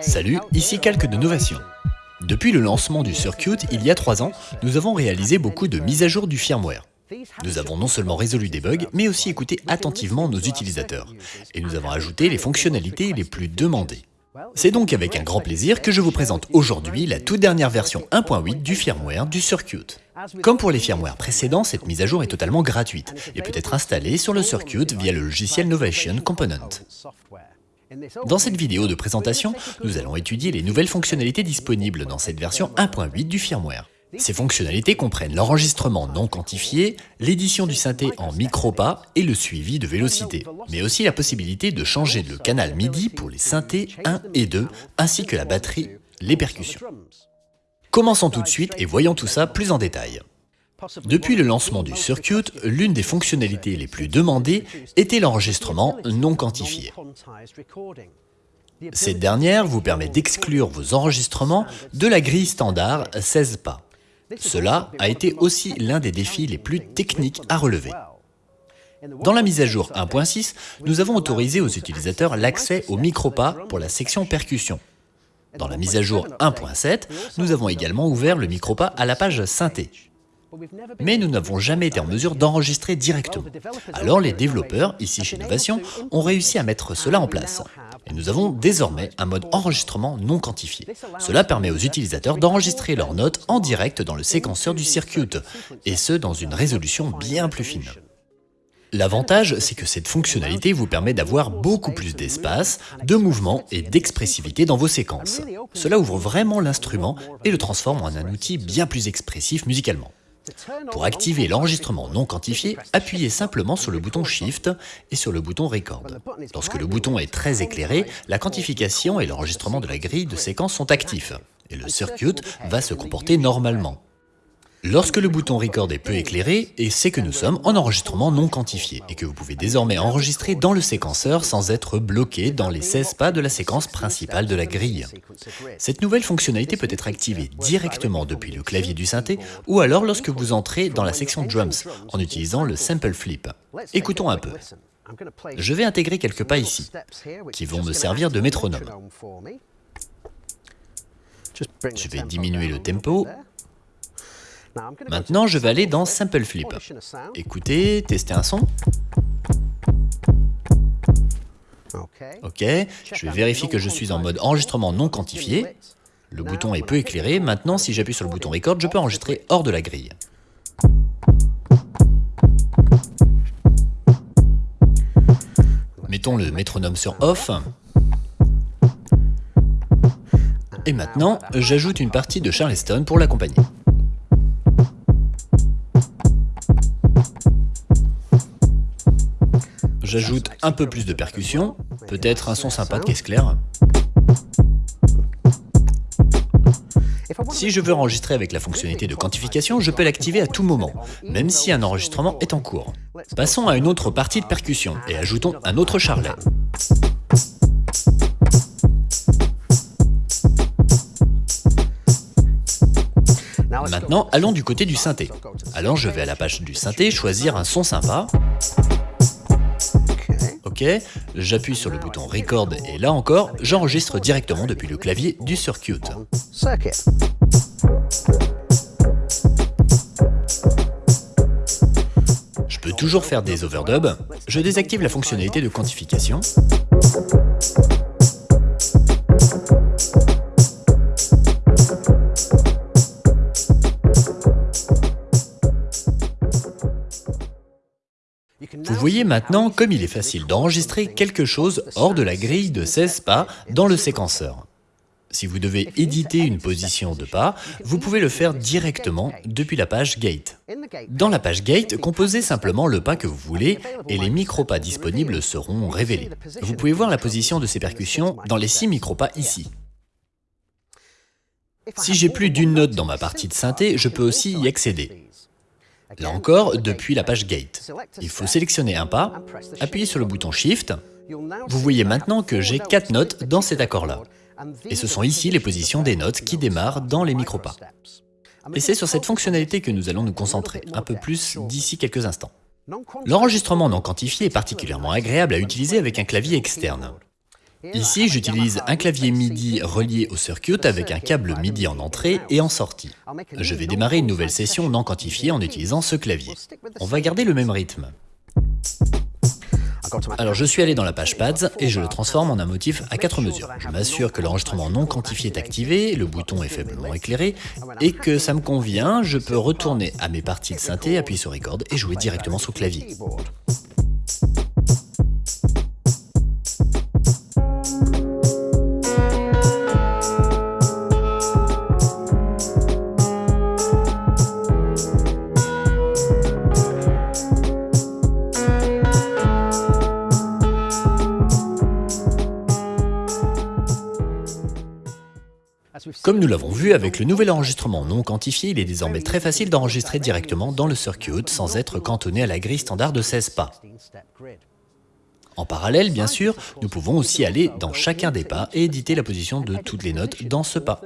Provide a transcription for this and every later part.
Salut, ici quelques de novations. Depuis le lancement du Circuit il y a 3 ans, nous avons réalisé beaucoup de mises à jour du firmware. Nous avons non seulement résolu des bugs, mais aussi écouté attentivement nos utilisateurs. Et nous avons ajouté les fonctionnalités les plus demandées. C'est donc avec un grand plaisir que je vous présente aujourd'hui la toute dernière version 1.8 du firmware du Circuit. Comme pour les firmware précédents, cette mise à jour est totalement gratuite et peut être installée sur le Circuit via le logiciel Novation Component. Dans cette vidéo de présentation, nous allons étudier les nouvelles fonctionnalités disponibles dans cette version 1.8 du firmware. Ces fonctionnalités comprennent l'enregistrement non quantifié, l'édition du synthé en micro-pas et le suivi de vélocité, mais aussi la possibilité de changer le canal MIDI pour les synthés 1 et 2, ainsi que la batterie, les percussions. Commençons tout de suite et voyons tout ça plus en détail. Depuis le lancement du Circuit, l'une des fonctionnalités les plus demandées était l'enregistrement non quantifié. Cette dernière vous permet d'exclure vos enregistrements de la grille standard 16 pas. Cela a été aussi l'un des défis les plus techniques à relever. Dans la mise à jour 1.6, nous avons autorisé aux utilisateurs l'accès au micro-pas pour la section percussion. Dans la mise à jour 1.7, nous avons également ouvert le micro-pas à la page synthé. Mais nous n'avons jamais été en mesure d'enregistrer directement. Alors les développeurs, ici chez Novation, ont réussi à mettre cela en place. Et nous avons désormais un mode enregistrement non quantifié. Cela permet aux utilisateurs d'enregistrer leurs notes en direct dans le séquenceur du circuit, et ce dans une résolution bien plus fine. L'avantage, c'est que cette fonctionnalité vous permet d'avoir beaucoup plus d'espace, de mouvement et d'expressivité dans vos séquences. Cela ouvre vraiment l'instrument et le transforme en un outil bien plus expressif musicalement. Pour activer l'enregistrement non quantifié, appuyez simplement sur le bouton Shift et sur le bouton Record. Lorsque le bouton est très éclairé, la quantification et l'enregistrement de la grille de séquence sont actifs, et le circuit va se comporter normalement. Lorsque le bouton Record est peu éclairé, c'est que nous sommes en enregistrement non quantifié et que vous pouvez désormais enregistrer dans le séquenceur sans être bloqué dans les 16 pas de la séquence principale de la grille. Cette nouvelle fonctionnalité peut être activée directement depuis le clavier du synthé ou alors lorsque vous entrez dans la section Drums en utilisant le Sample Flip. Écoutons un peu. Je vais intégrer quelques pas ici, qui vont me servir de métronome. Je vais diminuer le tempo Maintenant, je vais aller dans Sample Flip. Écoutez, tester un son. Ok, je vais vérifier que je suis en mode enregistrement non quantifié. Le bouton est peu éclairé. Maintenant, si j'appuie sur le bouton Record, je peux enregistrer hors de la grille. Mettons le métronome sur Off. Et maintenant, j'ajoute une partie de Charleston pour l'accompagner. J'ajoute un peu plus de percussion, peut-être un son sympa de caisse claire. Si je veux enregistrer avec la fonctionnalité de quantification, je peux l'activer à tout moment, même si un enregistrement est en cours. Passons à une autre partie de percussion et ajoutons un autre charlet. Maintenant, allons du côté du synthé. Alors je vais à la page du synthé, choisir un son sympa. OK, j'appuie sur le bouton Record et là encore, j'enregistre directement depuis le clavier du circuit. Je peux toujours faire des overdubs. Je désactive la fonctionnalité de quantification. Vous voyez maintenant comme il est facile d'enregistrer quelque chose hors de la grille de 16 pas dans le séquenceur. Si vous devez éditer une position de pas, vous pouvez le faire directement depuis la page Gate. Dans la page Gate, composez simplement le pas que vous voulez et les micro-pas disponibles seront révélés. Vous pouvez voir la position de ces percussions dans les 6 micro-pas ici. Si j'ai plus d'une note dans ma partie de synthé, je peux aussi y accéder. Là encore, depuis la page Gate. Il faut sélectionner un pas, appuyer sur le bouton Shift. Vous voyez maintenant que j'ai 4 notes dans cet accord-là. Et ce sont ici les positions des notes qui démarrent dans les micro-pas. Et c'est sur cette fonctionnalité que nous allons nous concentrer, un peu plus d'ici quelques instants. L'enregistrement non quantifié est particulièrement agréable à utiliser avec un clavier externe. Ici, j'utilise un clavier MIDI relié au circuit avec un câble MIDI en entrée et en sortie. Je vais démarrer une nouvelle session non quantifiée en utilisant ce clavier. On va garder le même rythme. Alors je suis allé dans la page pads et je le transforme en un motif à 4 mesures. Je m'assure que l'enregistrement non quantifié est activé, le bouton est faiblement éclairé et que ça me convient, je peux retourner à mes parties de synthé, appuyer sur record et jouer directement sur clavier. Comme nous l'avons vu, avec le nouvel enregistrement non quantifié, il est désormais très facile d'enregistrer directement dans le circuit sans être cantonné à la grille standard de 16 pas. En parallèle, bien sûr, nous pouvons aussi aller dans chacun des pas et éditer la position de toutes les notes dans ce pas.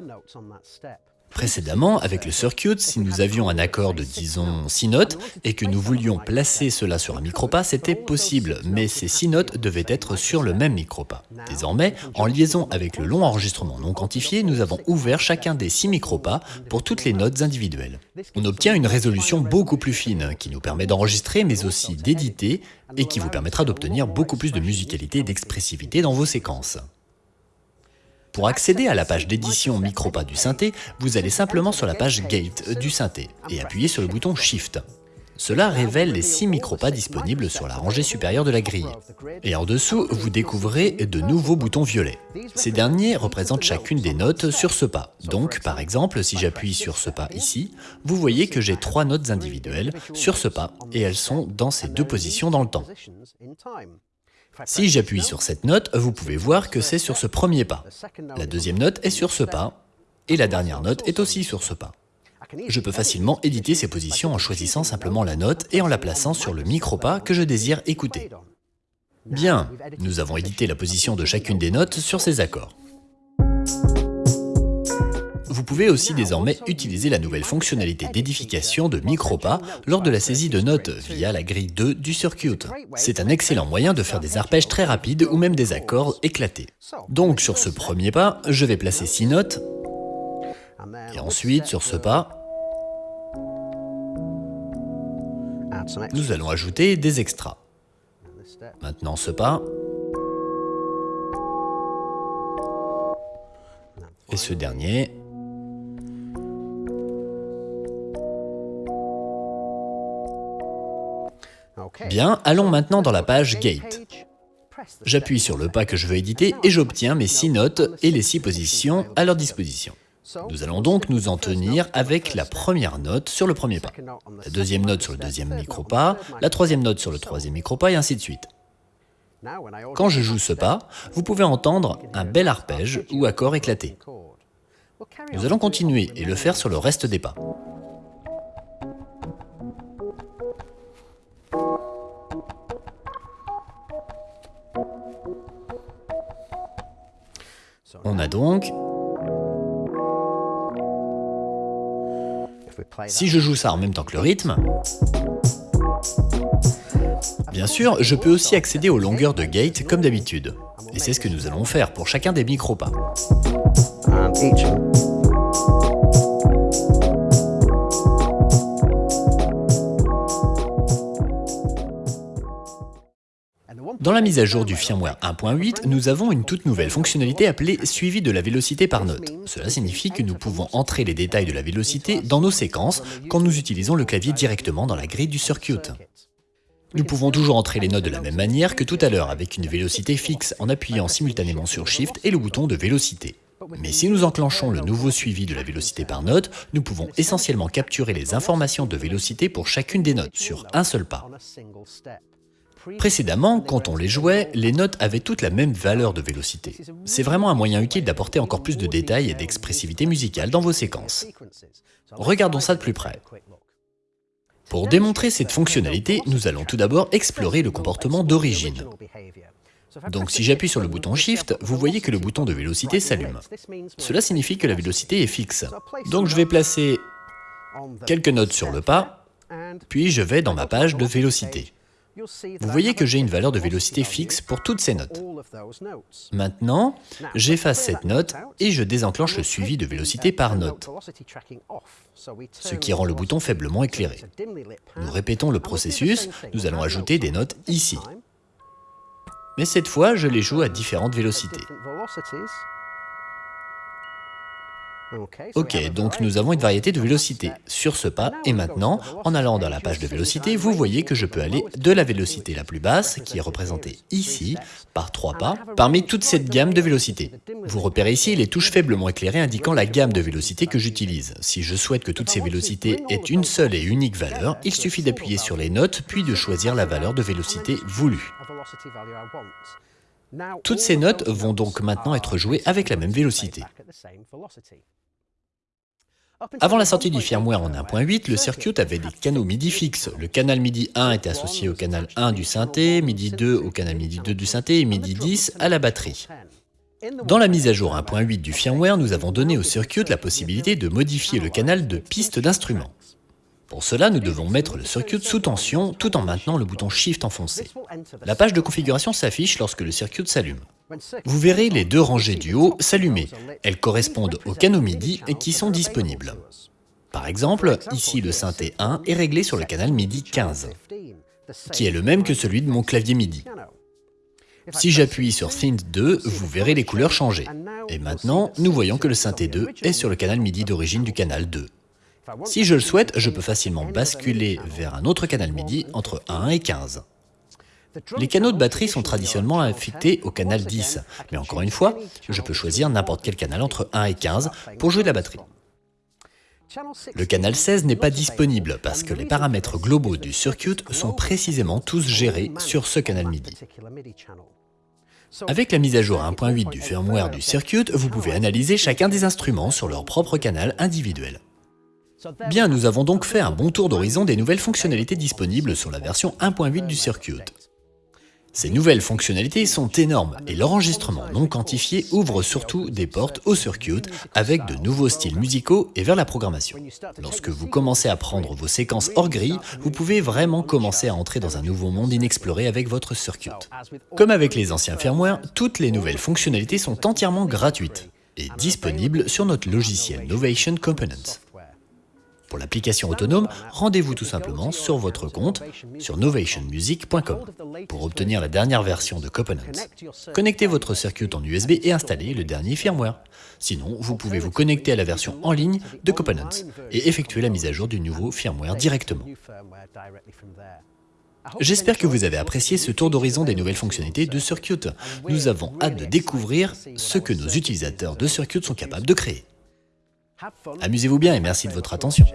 Précédemment, avec le circuit, si nous avions un accord de disons 6 notes et que nous voulions placer cela sur un micropas, c'était possible, mais ces 6 notes devaient être sur le même micropas. Désormais, en liaison avec le long enregistrement non quantifié, nous avons ouvert chacun des 6 micropas pour toutes les notes individuelles. On obtient une résolution beaucoup plus fine, qui nous permet d'enregistrer mais aussi d'éditer et qui vous permettra d'obtenir beaucoup plus de musicalité et d'expressivité dans vos séquences. Pour accéder à la page d'édition Micropas du synthé, vous allez simplement sur la page Gate du synthé et appuyez sur le bouton Shift. Cela révèle les 6 micropas disponibles sur la rangée supérieure de la grille. Et en dessous, vous découvrez de nouveaux boutons violets. Ces derniers représentent chacune des notes sur ce pas. Donc, par exemple, si j'appuie sur ce pas ici, vous voyez que j'ai trois notes individuelles sur ce pas, et elles sont dans ces deux positions dans le temps. Si j'appuie sur cette note, vous pouvez voir que c'est sur ce premier pas. La deuxième note est sur ce pas, et la dernière note est aussi sur ce pas. Je peux facilement éditer ces positions en choisissant simplement la note et en la plaçant sur le micro-pas que je désire écouter. Bien, nous avons édité la position de chacune des notes sur ces accords. Vous pouvez aussi désormais utiliser la nouvelle fonctionnalité d'édification de Micropas lors de la saisie de notes via la grille 2 du circuit. C'est un excellent moyen de faire des arpèges très rapides ou même des accords éclatés. Donc sur ce premier pas, je vais placer 6 notes, et ensuite sur ce pas, nous allons ajouter des extras. Maintenant ce pas, et ce dernier, Bien, allons maintenant dans la page Gate. J'appuie sur le pas que je veux éditer et j'obtiens mes 6 notes et les 6 positions à leur disposition. Nous allons donc nous en tenir avec la première note sur le premier pas, la deuxième note sur le deuxième micro-pas, la troisième note sur le troisième micro-pas et ainsi de suite. Quand je joue ce pas, vous pouvez entendre un bel arpège ou accord éclaté. Nous allons continuer et le faire sur le reste des pas. On a donc... Si je joue ça en même temps que le rythme, bien sûr, je peux aussi accéder aux longueurs de gate comme d'habitude. Et c'est ce que nous allons faire pour chacun des micro-pas. Dans la mise à jour du firmware 1.8, nous avons une toute nouvelle fonctionnalité appelée suivi de la vélocité par note. Cela signifie que nous pouvons entrer les détails de la vélocité dans nos séquences quand nous utilisons le clavier directement dans la grille du circuit. Nous pouvons toujours entrer les notes de la même manière que tout à l'heure avec une vélocité fixe en appuyant simultanément sur Shift et le bouton de vélocité. Mais si nous enclenchons le nouveau suivi de la vélocité par note, nous pouvons essentiellement capturer les informations de vélocité pour chacune des notes sur un seul pas. Précédemment, quand on les jouait, les notes avaient toutes la même valeur de vélocité. C'est vraiment un moyen utile d'apporter encore plus de détails et d'expressivité musicale dans vos séquences. Regardons ça de plus près. Pour démontrer cette fonctionnalité, nous allons tout d'abord explorer le comportement d'origine. Donc si j'appuie sur le bouton Shift, vous voyez que le bouton de vélocité s'allume. Cela signifie que la vélocité est fixe. Donc je vais placer quelques notes sur le pas, puis je vais dans ma page de vélocité. Vous voyez que j'ai une valeur de vélocité fixe pour toutes ces notes. Maintenant, j'efface cette note et je désenclenche le suivi de vélocité par note, ce qui rend le bouton faiblement éclairé. Nous répétons le processus, nous allons ajouter des notes ici. Mais cette fois, je les joue à différentes vélocités. Ok, donc nous avons une variété de vélocités sur ce pas, et maintenant, en allant dans la page de vélocité, vous voyez que je peux aller de la vélocité la plus basse, qui est représentée ici, par trois pas, parmi toute cette gamme de vélocités. Vous repérez ici les touches faiblement éclairées indiquant la gamme de vélocités que j'utilise. Si je souhaite que toutes ces vélocités aient une seule et unique valeur, il suffit d'appuyer sur les notes, puis de choisir la valeur de vélocité voulue. Toutes ces notes vont donc maintenant être jouées avec la même vélocité. Avant la sortie du firmware en 1.8, le circuit avait des canaux MIDI fixes. Le canal MIDI 1 était associé au canal 1 du synthé, MIDI 2 au canal MIDI 2 du synthé et MIDI 10 à la batterie. Dans la mise à jour 1.8 du firmware, nous avons donné au circuit la possibilité de modifier le canal de piste d'instrument. Pour cela, nous devons mettre le circuit sous tension tout en maintenant le bouton Shift enfoncé. La page de configuration s'affiche lorsque le circuit s'allume. Vous verrez les deux rangées du haut s'allumer. Elles correspondent aux canaux MIDI qui sont disponibles. Par exemple, ici le synthé 1 est réglé sur le canal MIDI 15, qui est le même que celui de mon clavier MIDI. Si j'appuie sur Synth 2, vous verrez les couleurs changer. Et maintenant, nous voyons que le synthé 2 est sur le canal MIDI d'origine du canal 2. Si je le souhaite, je peux facilement basculer vers un autre canal MIDI entre 1 et 15. Les canaux de batterie sont traditionnellement affectés au canal 10, mais encore une fois, je peux choisir n'importe quel canal entre 1 et 15 pour jouer de la batterie. Le canal 16 n'est pas disponible parce que les paramètres globaux du circuit sont précisément tous gérés sur ce canal MIDI. Avec la mise à jour 1.8 du firmware du circuit, vous pouvez analyser chacun des instruments sur leur propre canal individuel. Bien, nous avons donc fait un bon tour d'horizon des nouvelles fonctionnalités disponibles sur la version 1.8 du circuit. Ces nouvelles fonctionnalités sont énormes et l'enregistrement non quantifié ouvre surtout des portes au circuit avec de nouveaux styles musicaux et vers la programmation. Lorsque vous commencez à prendre vos séquences hors grille, vous pouvez vraiment commencer à entrer dans un nouveau monde inexploré avec votre circuit. Comme avec les anciens firmware, toutes les nouvelles fonctionnalités sont entièrement gratuites et disponibles sur notre logiciel Novation Components. Pour l'application autonome, rendez-vous tout simplement sur votre compte sur novationmusic.com pour obtenir la dernière version de Components. Connectez votre circuit en USB et installez le dernier firmware. Sinon, vous pouvez vous connecter à la version en ligne de Components et effectuer la mise à jour du nouveau firmware directement. J'espère que vous avez apprécié ce tour d'horizon des nouvelles fonctionnalités de Circuit. Nous avons hâte de découvrir ce que nos utilisateurs de Circuit sont capables de créer. Amusez-vous bien et merci de votre attention.